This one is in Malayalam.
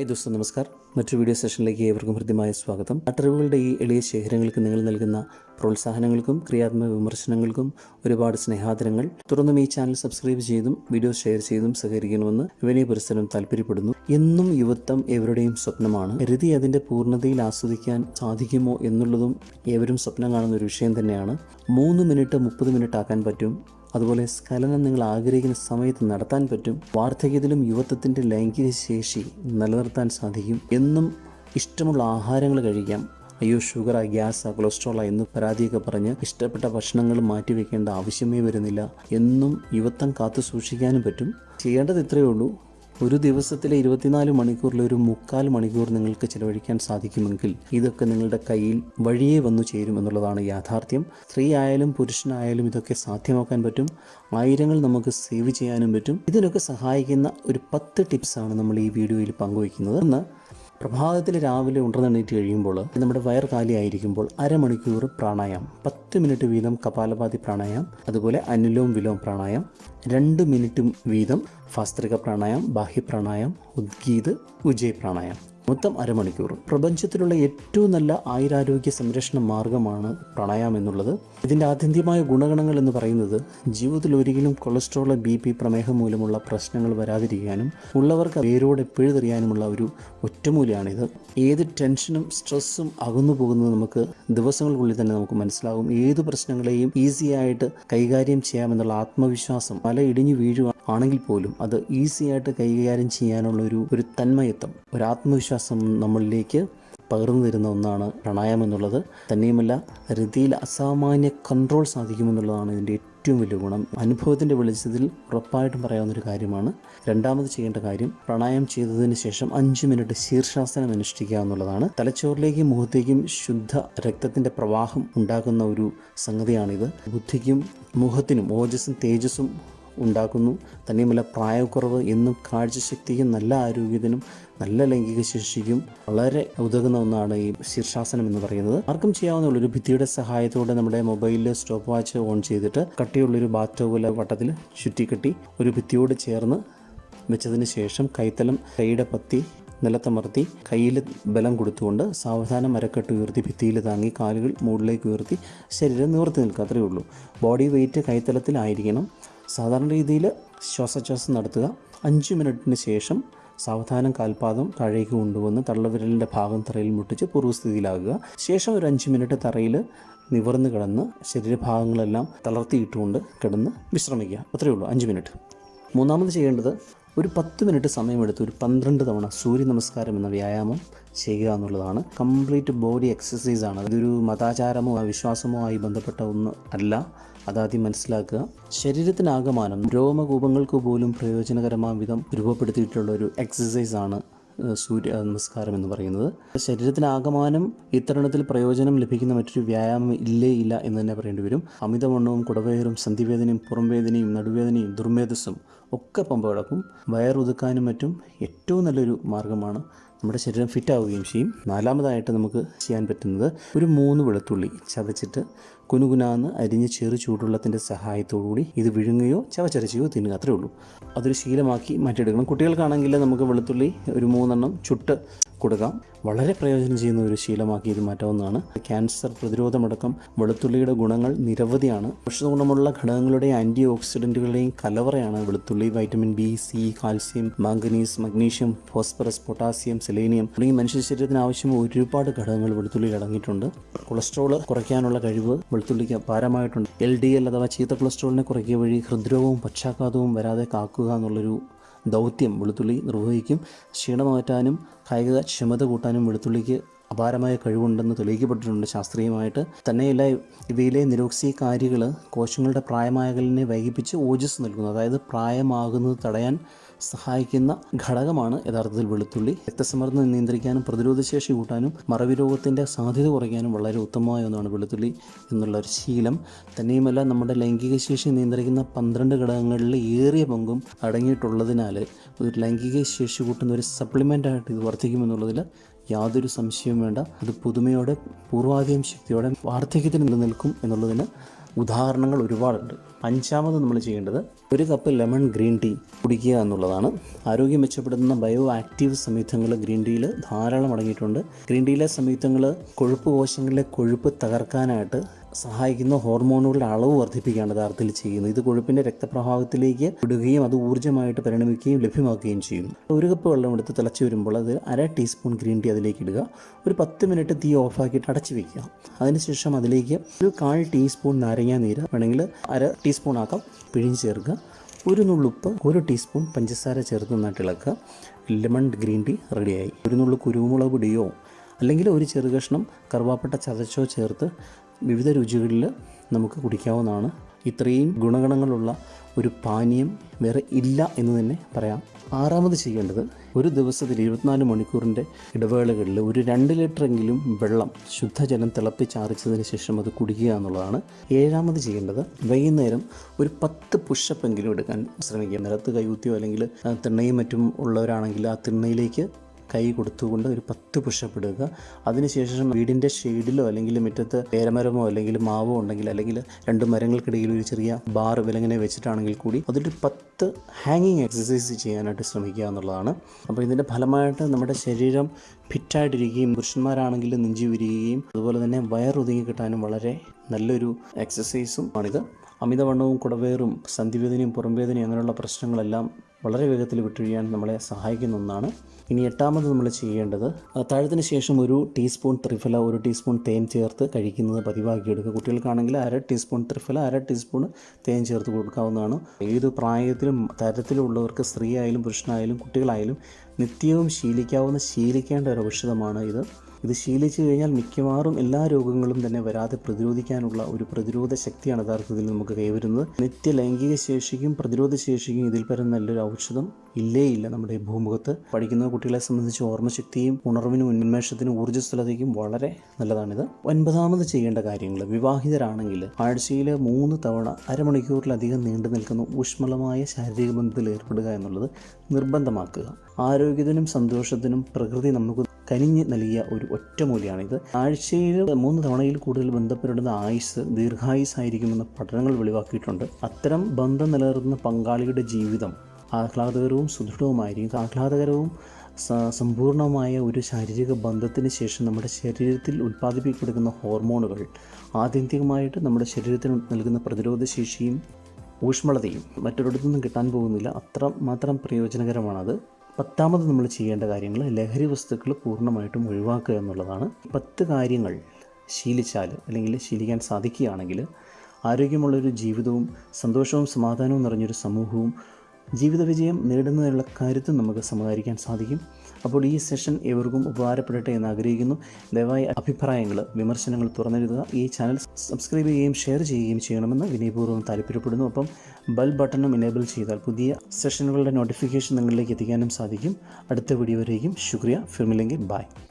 ഹായ് ദോസ്തോ നമസ്കാർ. മറ്റൊരു വീഡിയോ സെഷനിലേക്ക് ഏവർക്കും ഹൃദ്യമായ സ്വാഗതം. അട്ടറിവുകളുടെ ഈ എളിയ ശേഖരങ്ങൾക്ക് നിങ്ങൾ നൽകുന്ന പ്രോത്സാഹനങ്ങൾക്കും ക്രിയാത്മക വിമർശനങ്ങൾക്കും ഒരുപാട് സ്നേഹാദരങ്ങൾ. തുടർന്നും ഈ ചാനൽ സബ്സ്ക്രൈബ് ചെയ്തും വീഡിയോ ഷെയർ ചെയ്തും സഹകരിക്കണമെന്ന് വിനയ പുരസ്സരം താല്പര്യപ്പെടുന്നു. എന്നും യുവത്വം ഏവരുടെയും സ്വപ്നമാണ്. കരുതി അതിന്റെ പൂർണതയിൽ ആസ്വദിക്കാൻ സാധിക്കുമോ എന്നുള്ളതും ഏവരും സ്വപ്നം കാണുന്ന ഒരു വിഷയം തന്നെയാണ്. മൂന്ന് മിനിറ്റ് മുപ്പത് മിനിറ്റ് ആക്കാൻ പറ്റും. അതുപോലെ സ്ഖലനം നിങ്ങൾ ആഗ്രഹിക്കുന്ന സമയത്ത് നടത്താൻ പറ്റും. വാർദ്ധക്യത്തിലും യുവത്വത്തിന്റെ ലൈംഗിക ശേഷി നിലനിർത്താൻ സാധിക്കും. എന്നും ഇഷ്ടമുള്ള ആഹാരങ്ങൾ കഴിക്കാം. അയ്യോ ഷുഗറാ ഗ്യാസാ കൊളസ്ട്രോളാ എന്ന് പരാതിയൊക്കെ പറഞ്ഞ് ഇഷ്ടപ്പെട്ട ഭക്ഷണങ്ങൾ മാറ്റിവെക്കേണ്ട ആവശ്യമേ വരുന്നില്ല. എന്നും യുവത്വം കാത്തു സൂക്ഷിക്കാനും പറ്റും. ചെയ്യേണ്ടത് ഇത്രയേ ഉള്ളൂ. ഒരു ദിവസത്തിലെ ഇരുപത്തിനാല് മണിക്കൂറിൽ ഒരു മുക്കാൽ മണിക്കൂർ നിങ്ങൾക്ക് ചിലവഴിക്കാൻ സാധിക്കുമെങ്കിൽ ഇതൊക്കെ നിങ്ങളുടെ കയ്യിൽ വഴിയെ വന്നു ചേരും എന്നുള്ളതാണ് യാഥാർത്ഥ്യം. സ്ത്രീ ആയാലും പുരുഷനായാലും ഇതൊക്കെ സാധ്യമാക്കാൻ പറ്റും. ആയിരങ്ങൾ നമുക്ക് സേവ് ചെയ്യാനും പറ്റും. ഇതിനൊക്കെ സഹായിക്കുന്ന ഒരു പത്ത് ടിപ്സാണ് നമ്മൾ ഈ വീഡിയോയിൽ പങ്കുവയ്ക്കുന്നത്. ഒന്ന് പ്രഭാതത്തിൽ രാവിലെ ഉണർന്നെണീറ്റ് കഴിയുമ്പോൾ നമ്മുടെ വയർ കാലിയായിരിക്കുമ്പോൾ അരമണിക്കൂർ പ്രാണായാമം. പത്ത് മിനിറ്റ് വീതം കപാലപാതി പ്രാണായാമം അതുപോലെ അനുലോം വിലോം പ്രാണായാമം രണ്ട് മിനിറ്റ് വീതം ഫാസ്ത്രിക പ്രാണായാമം ബാഹ്യ പ്രാണായാമം ഉദ്ഗീത് ഉജയ് പ്രാണായാമം. മൊത്തം അരമണിക്കൂർ. പ്രപഞ്ചത്തിലുള്ള ഏറ്റവും നല്ല ആയുരാരോഗ്യ സംരക്ഷണ മാർഗമാണ് പ്രാണായാമം എന്നുള്ളത്. ഇതിന്റെ ആത്യന്തികമായ ഗുണഗണങ്ങൾ എന്ന് പറയുന്നത് ജീവിതത്തിൽ ഒരിക്കലും കൊളസ്ട്രോൾ ബി പി പ്രമേഹം മൂലമുള്ള പ്രശ്നങ്ങൾ വരാതിരിക്കാനും ഉള്ളവർക്ക് വേരോടെ പിഴുതെറിയാനുമുള്ള ഒരു ഒറ്റമൂലിയാണിത്. ഏത് ടെൻഷനും സ്ട്രെസ്സും അകന്നു പോകുന്നത് നമുക്ക് ദിവസങ്ങൾക്കുള്ളിൽ തന്നെ നമുക്ക് മനസ്സിലാകും. ഏത് പ്രശ്നങ്ങളെയും ഈസിയായിട്ട് കൈകാര്യം ചെയ്യാമെന്നുള്ള ആത്മവിശ്വാസം പല ഇടിഞ്ഞു വീഴുക ആണെങ്കിൽ പോലും അത് ഈസി ആയിട്ട് കൈകാര്യം ചെയ്യാനുള്ള ഒരു ഒരു തന്മയത്വം ഒരു ആത്മവിശ്വാസം നമ്മളിലേക്ക് പകർന്നു തരുന്ന ഒന്നാണ് പ്രണായം എന്നുള്ളത്. തന്നെയുമല്ല രതിയിൽ അസാമാന്യ കൺട്രോൾ സാധിക്കുമെന്നുള്ളതാണ് ഇതിന്റെ ഏറ്റവും വലിയ ഗുണം. അനുഭവത്തിന്റെ വെളിച്ചത്തിൽ ഉറപ്പായിട്ടും പറയാവുന്ന ഒരു കാര്യമാണ് രണ്ടാമത് ചെയ്യേണ്ട കാര്യം പ്രണായം ചെയ്തതിന് ശേഷം അഞ്ച് മിനിറ്റ് ശീർഷാസനം അനുഷ്ഠിക്കുക എന്നുള്ളതാണ്. തലച്ചോറിലേക്കും മുഖത്തേക്കും ശുദ്ധ രക്തത്തിന്റെ പ്രവാഹം ഉണ്ടാക്കുന്ന ഒരു സംഗതിയാണിത്. ബുദ്ധിക്കും മുഖത്തിനും ഓജസ്സും തേജസ്സും ഉണ്ടാക്കുന്നു. തന്നെയുമല്ല പ്രായക്കുറവ് എന്നും കാഴ്ചശക്തിക്കും നല്ല ആരോഗ്യത്തിനും നല്ല ലൈംഗിക ശേഷിക്കും വളരെ ഉതകുന്ന ഒന്നാണ് ഈ ശീർഷാസനം എന്ന് പറയുന്നത്. ആർക്കും ചെയ്യാവുന്ന ഒരു ഭിത്തിയുടെ സഹായത്തോടെ നമ്മുടെ മൊബൈലിൽ സ്റ്റോപ്പ് വാച്ച് ഓൺ ചെയ്തിട്ട് കട്ടിയുള്ളൊരു ബാത്ത് ടോവിലെ വട്ടത്തിൽ ചുറ്റിക്കെട്ടി ഒരു ഭിത്തിയോട് ചേർന്ന് വെച്ചതിന് ശേഷം കൈത്തലം കൈയുടെ പത്തി നിലത്തമർത്തി കയ്യിൽ ബലം കൊടുത്തുകൊണ്ട് സാവധാനം മരക്കെട്ട് ഉയർത്തി ഭിത്തിയിൽ താങ്ങി കാലുകൾ മുകളിലേക്ക് ഉയർത്തി ശരീരം നിവർത്തി നിൽക്കുക. അത്രയേ ഉള്ളൂ. ബോഡി വെയിറ്റ് കൈത്തലത്തിലായിരിക്കണം. സാധാരണ രീതിയിൽ ശ്വാസോച്ഛ്വാസം നടത്തുക. അഞ്ച് മിനിറ്റിന് ശേഷം സാവധാനം കാൽപാദം താഴേക്ക് കൊണ്ടുവന്ന് തള്ളവിരലിന്റെ ഭാഗം തറയിൽ മുട്ടിച്ച് പൂർവസ്ഥിതിയിലാകുക ശേഷം ഒരു അഞ്ച് മിനിറ്റ് തറയിൽ നിവർന്ന് കിടന്ന് ശരീരഭാഗങ്ങളെല്ലാം തളർത്തിയിട്ടുകൊണ്ട് കിടന്ന് വിശ്രമിക്കുക. അത്രയേ ഉള്ളൂ. അഞ്ച് മിനിറ്റ്. മൂന്നാമത് ചെയ്യേണ്ടത് ഒരു പത്ത് മിനിറ്റ് സമയമെടുത്ത് ഒരു പന്ത്രണ്ട് തവണ സൂര്യ നമസ്കാരം എന്ന വ്യായാമം ചെയ്യുക എന്നുള്ളതാണ്. കംപ്ലീറ്റ് ബോഡി എക്സസൈസാണ്. ഇതൊരു മതാചാരമോ വിശ്വാസമോ ആയി ബന്ധപ്പെട്ട ഒന്ന് അല്ല. അതാദ്യം മനസ്സിലാക്കുക. ശരീരത്തിനാകമാനം രോമകൂപങ്ങൾക്ക് പോലും പ്രയോജനകരമായ വിധം രൂപപ്പെടുത്തിയിട്ടുള്ള ഒരു ആണ് സൂര്യ നമസ്കാരം എന്ന് പറയുന്നത്. ശരീരത്തിനാകമാനം ഇത്തരണത്തിൽ പ്രയോജനം ലഭിക്കുന്ന മറ്റൊരു വ്യായാമം ഇല്ലേ ഇല്ല എന്ന് തന്നെ പറയേണ്ടി വരും. അമിതവണ്ണവും കുടവയറും സന്ധിവേദനയും പുറംവേദനയും നടുവേദനയും ദുർമേധസ്സും ഒക്കെ പമ്പ കിടക്കും വയറുതുക്കാനും മറ്റും ഏറ്റവും നല്ലൊരു മാർഗമാണ് നമ്മുടെ ശരീരം ഫിറ്റ് ആവുകയും ചെയ്യും. നാലാമതായിട്ട് നമുക്ക് ചെയ്യാൻ പറ്റുന്നത് ഒരു മൂന്ന് വെളുത്തുള്ളി ചതച്ചിട്ട് കുനുകുനാന്ന് അരിഞ്ഞ് ചെറു ചൂടുവെള്ളത്തിന്റെ സഹായത്തോടുകൂടി ഇത് വിഴുങ്ങുകയോ ചവച്ചരച്ചുകയോ തിന്നുക. അത്രേ ഉള്ളൂ. അതൊരു ശീലമാക്കി മാറ്റിയെടുക്കണം. കുട്ടികൾക്കാണെങ്കിൽ നമുക്ക് വെളുത്തുള്ളി ഒരു മൂന്നെണ്ണം ചുട്ട് കൊടുക്കാം. വളരെ പ്രയോജനം ചെയ്യുന്ന ഒരു ശീലമാക്കി ഇത് മാറ്റാവുന്നതാണ്. ക്യാൻസർ പ്രതിരോധമടക്കം വെളുത്തുള്ളിയുടെ ഗുണങ്ങൾ നിരവധിയാണ്. ഔഷധ ഗുണമുള്ള ഘടകങ്ങളുടെ ആന്റി ഓക്സിഡന്റുകളുടെയും കലവറയാണ് വെളുത്തുള്ളി vitamin B C calcium manganese magnesium phosphorus potassium selenium തുടങ്ങി മനുഷ്യ ശരീരത്തിന് ആവശ്യമായ ഒരുപാട് ഘടകങ്ങൾ വെളുത്തുള്ളിയിൽ അടങ്ങിയിട്ടുണ്ട്. കൊളസ്ട്രോൾ കുറയ്ക്കാനുള്ള കഴിവ് വെളുത്തുള്ളിക്ക് അപാരമായിട്ടുണ്ട്. എൽ ഡി എൽ അഥവാ ചീത്ത കൊളസ്ട്രോളിനെ കുറയ്ക്കുക വഴി ഹൃദ്രോഗവും പക്ഷാഘാതവും വരാതെ കാക്കുക എന്നുള്ളൊരു ദൗത്യം വെളുത്തുള്ളി നിർവഹിക്കും. ക്ഷീണമാറ്റാനും കായിക ക്ഷമത കൂട്ടാനും വെളുത്തുള്ളിക്ക് അപാരമായ കഴിവുണ്ടെന്ന് തെളിയിക്കപ്പെട്ടിട്ടുണ്ട് ശാസ്ത്രീയമായിട്ട്. തന്നെയല്ല ഇവയിലെ നിരോക്സികാരികൾ കോശങ്ങളുടെ പ്രായമാകലിനെ വൈകിപ്പിച്ച് ഓജസ് നൽകുന്നു. അതായത് പ്രായമാകുന്നത് തടയാൻ സഹായിക്കുന്ന ഘടകമാണ് യഥാർത്ഥത്തിൽ വെളുത്തുള്ളി. രക്തസമ്മർദ്ദം നിയന്ത്രിക്കാനും പ്രതിരോധശേഷി കൂട്ടാനും മറവി രോഗത്തിന്റെ സാധ്യത കുറയ്ക്കാനും വളരെ ഉത്തമമായ ഒന്നാണ് വെളുത്തുള്ളി എന്നുള്ള ഒരു ശീലം. തന്നെയുമല്ല നമ്മുടെ ലൈംഗിക ശേഷി നിയന്ത്രിക്കുന്ന പന്ത്രണ്ട് ഘടകങ്ങളിൽ ഏറിയ പങ്കും അടങ്ങിയിട്ടുള്ളതിനാൽ ഒരു ലൈംഗിക ശേഷി കൂട്ടുന്ന ഒരു സപ്ലിമെന്റായിട്ട് ഇത് വർദ്ധിക്കുമെന്നുള്ളതിൽ യാതൊരു സംശയവും വേണ്ട. അത് പുതുമയോടെ പൂർവാധികം ശക്തിയോടെ വാർദ്ധക്യത്തിന് നിലനിൽക്കും എന്നുള്ളതിന് ഉദാഹരണങ്ങൾ ഒരുപാടുണ്ട്. അഞ്ചാമത് നമ്മൾ ചെയ്യേണ്ടത് ഒരു കപ്പ് ലെമൺ ഗ്രീൻ ടീ കുടിക്കുക എന്നുള്ളതാണ്. ആരോഗ്യം മെച്ചപ്പെടുത്തുന്ന ബയോ ആക്റ്റീവ് സംയുക്തങ്ങൾ ഗ്രീൻ ടീയിൽ ധാരാളം അടങ്ങിയിട്ടുണ്ട്. ഗ്രീൻ ടീയിലെ സംയുക്തങ്ങൾ കൊഴുപ്പ് കോശങ്ങളിലെ കൊഴുപ്പ് തകർക്കാനായിട്ട് സഹായിക്കുന്ന ഹോർമോണുകളുടെ അളവ് വർദ്ധിപ്പിക്കുകയാണ് യഥാർത്ഥത്തിൽ ചെയ്യുന്നത്. ഇത് കൊഴുപ്പിന്റെ രക്തപ്രവാഹത്തിലേക്ക് വിടുകയും അത് ഊർജമായിട്ട് പരിണമിക്കുകയും ലഭ്യമാക്കുകയും ചെയ്യും. ഒരു കപ്പ് വെള്ളം എടുത്ത് തിളച്ച് വരുമ്പോൾ അത് അര ടീസ്പൂൺ ഗ്രീൻ ടീ അതിലേക്ക് ഇടുക. ഒരു പത്ത് മിനിറ്റ് തീ ഓഫാക്കിയിട്ട് അടച്ചു വയ്ക്കുക അതിനുശേഷം അതിലേക്ക് ഒരു കാൽ ടീസ്പൂൺ നാരങ്ങാ നീര് വേണമെങ്കിൽ അര ടീസ്പൂൺ ആക്കാം പിഴിഞ്ഞ് ചേർക്കുക. ഒരു നുള്ളുപ്പ് ഒരു ടീസ്പൂൺ പഞ്ചസാര ചേർത്ത് നന്നായിട്ട് ഇളക്കുക. ലെമൺ ഗ്രീൻ ടീ റെഡിയായി. ഒരു നുള്ളു കുരുമുളക് പൊടിയോ അല്ലെങ്കിൽ ഒരു ചെറുകഷ്ണം കറുവാപ്പട്ട ചതച്ചോ ചേർത്ത് വിവിധ രുചികളിൽ നമുക്ക് കുടിക്കാവുന്നതാണ്. ഇത്രയും ഗുണഗണങ്ങളുള്ള ഒരു പാനീയം വേറെ ഇല്ല എന്ന് തന്നെ പറയാം. ആറാമത് ചെയ്യേണ്ടത് ഒരു ദിവസത്തിൽ ഇരുപത്തിനാല് മണിക്കൂറിന്റെ ഇടവേളകളിൽ ഒരു രണ്ട് ലിറ്ററെങ്കിലും വെള്ളം ശുദ്ധജലം തിളപ്പിച്ചാറിച്ചതിന് ശേഷം അത് കുടിക്കുക എന്നുള്ളതാണ്. ഏഴാമത് ചെയ്യേണ്ടത് വൈകുന്നേരം ഒരു പത്ത് പുഷപ്പെങ്കിലും എടുക്കാൻ ശ്രമിക്കുക. നിലത്ത് കൈകുത്തിയോ അല്ലെങ്കിൽ തിണ്ണയും മറ്റും ഉള്ളവരാണെങ്കിൽ ആ തിണ്ണയിലേക്ക് കൈ കൊടുത്തുകൊണ്ട് ഒരു പത്ത് പുഷപ്പ് ഇടുക. അതിനുശേഷം വീടിന്റെ ഷെയ്ഡിലോ അല്ലെങ്കിൽ മുറ്റത്ത് പേരമരമോ അല്ലെങ്കിൽ മാവോ ഉണ്ടെങ്കിൽ അല്ലെങ്കിൽ രണ്ട് മരങ്ങൾക്കിടയിൽ ഒരു ചെറിയ ബാർ വിലങ്ങനെ വെച്ചിട്ടാണെങ്കിൽ കൂടി അതൊരു പത്ത് ഹാങ്ങിങ് എക്സസൈസ് ചെയ്യാനായിട്ട് ശ്രമിക്കുക എന്നുള്ളതാണ്. അപ്പോൾ ഇതിന്റെ ഫലമായിട്ട് നമ്മുടെ ശരീരം ഫിറ്റായിട്ടിരിക്കുകയും പുരുഷന്മാരാണെങ്കിൽ നെഞ്ചി വിരിയുകയും അതുപോലെ തന്നെ വയറൊതുങ്ങി കിട്ടാനും വളരെ നല്ലൊരു എക്സസൈസും ആണിത്. അമിതവണ്ണവും കുടവേറും സന്ധിവേദനയും പുറംവേദനയും അങ്ങനെയുള്ള പ്രശ്നങ്ങളെല്ലാം വളരെ വേഗത്തിൽ വിട്ടൊഴിയാൻ നമ്മളെ സഹായിക്കുന്ന ഒന്നാണ്. ഇനി എട്ടാമത് നമ്മൾ ചെയ്യേണ്ടത് അത്താഴത്തിന് ശേഷം ഒരു ടീസ്പൂൺ ത്രിഫല ഒരു ടീസ്പൂൺ തേൻ ചേർത്ത് കഴിക്കുന്നത് പതിവാക്കിയെടുക്കുക കുട്ടികൾക്കാണെങ്കിൽ അര ടീസ്പൂൺ ത്രിഫല അര ടീസ്പൂൺ തേൻ ചേർത്ത് കൊടുക്കാവുന്നതാണ്. ഏത് പ്രായത്തിലും തരത്തിലുള്ളവർക്ക് സ്ത്രീ ആയാലും പുരുഷനായാലും കുട്ടികളായാലും നിത്യവും ശീലിക്കാവുന്ന ശീലിക്കേണ്ട ഒരു ഔഷധമാണ് ഇത്. ഇത് ശീലിച്ചു കഴിഞ്ഞാൽ മിക്കവാറും എല്ലാ രോഗങ്ങളും തന്നെ വരാതെ പ്രതിരോധിക്കാനുള്ള ഒരു പ്രതിരോധ ശക്തിയാണ് യഥാർത്ഥത്തിൽ നമുക്ക് കൈവരുന്നത്. നിത്യ ലൈംഗിക ശേഷിക്കും പ്രതിരോധ ശേഷിക്കും ഇതിൽ പരം നല്ലൊരു ഔഷധം ഇല്ലേ ഇല്ല നമ്മുടെ ഭൂമുഖത്ത്. പഠിക്കുന്ന കുട്ടികളെ സംബന്ധിച്ച് ഓർമ്മശക്തിയും ഉണർവിനും ഉന്മേഷത്തിനും ഊർജസ്വലതയ്ക്കും വളരെ നല്ലതാണിത്. ഒൻപതാമത് ചെയ്യേണ്ട കാര്യങ്ങൾ. വിവാഹിതരാണെങ്കിൽ ആഴ്ചയിൽ മൂന്ന് തവണ അരമണിക്കൂറിലധികം നീണ്ടു നിൽക്കുന്ന ഊഷ്മളമായ ശാരീരിക ബന്ധത്തിൽ ഏർപ്പെടുക എന്നുള്ളത് നിർബന്ധമാക്കുക. ആരോഗ്യത്തിനും സന്തോഷത്തിനും പ്രകൃതി നമുക്ക് കനിഞ്ഞ് നൽകിയ ഒരു ഒറ്റമൂലിയാണിത് ആഴ്ചയിൽ മൂന്ന് തവണയിൽ കൂടുതൽ ബന്ധപ്പെടുന്ന ആയുസ് ദീർഘായുസ് ആയിരിക്കുമെന്ന് പഠനങ്ങൾ വെളിവാക്കിയിട്ടുണ്ട്. അത്തരം ബന്ധം നിലനിർത്തുന്ന പങ്കാളിയുടെ ജീവിതം ആഹ്ലാദകരവും സുദൃഢവുമായിരിക്കും. ആഹ്ലാദകരവും സമ്പൂർണമായ ഒരു ശാരീരിക ബന്ധത്തിന് ശേഷം നമ്മുടെ ശരീരത്തിൽ ഉൽപ്പാദിപ്പിക്കപ്പെടുന്ന ഹോർമോണുകൾ ആത്യന്തികമായിട്ട് നമ്മുടെ ശരീരത്തിന് നൽകുന്ന പ്രതിരോധ ശേഷിയും ഊഷ്മളതയും മറ്റൊരിടത്തുനിന്നും കിട്ടാൻ പോകുന്നില്ല. അത്ര മാത്രം പ്രയോജനകരമാണത്. പത്താമത് നമ്മൾ ചെയ്യേണ്ട കാര്യങ്ങൾ ലഹരി വസ്തുക്കൾ പൂർണമായിട്ടും ഒഴിവാക്കുക എന്നുള്ളതാണ്. പത്ത് കാര്യങ്ങൾ ശീലിച്ചാൽ അല്ലെങ്കിൽ ശീലിക്കാൻ സാധിക്കുകയാണെങ്കിൽ ആരോഗ്യമുള്ളൊരു ജീവിതവും സന്തോഷവും സമാധാനവും നിറഞ്ഞൊരു സമൂഹവും ജീവിത വിജയം നേടുന്നതിനുള്ള കാര്യത്തിൽ നമുക്ക് സമാഹരിക്കാൻ സാധിക്കും. അപ്പോൾ ഈ സെഷൻ ഏവർക്കും ഉപകാരപ്പെടട്ടെ എന്ന് ആഗ്രഹിക്കുന്നു. ദയവായി അഭിപ്രായങ്ങൾ വിമർശനങ്ങൾ തുറന്നെഴുതുക. ഈ ചാനൽ സബ്സ്ക്രൈബ് ചെയ്യുകയും ഷെയർ ചെയ്യുകയും ചെയ്യണമെന്ന് വിനയപൂർവം താല്പര്യപ്പെടുന്നു. അപ്പം ബെൽ ബട്ടണും എനേബിൾ ചെയ്താൽ പുതിയ സെഷനുകളുടെ നോട്ടിഫിക്കേഷൻ നിങ്ങളിലേക്ക് എത്തിക്കാനും സാധിക്കും. അടുത്ത വീഡിയോ വരെയും ശുക്രിയ. ഫിർമില്ലെങ്കിൽ ബൈ.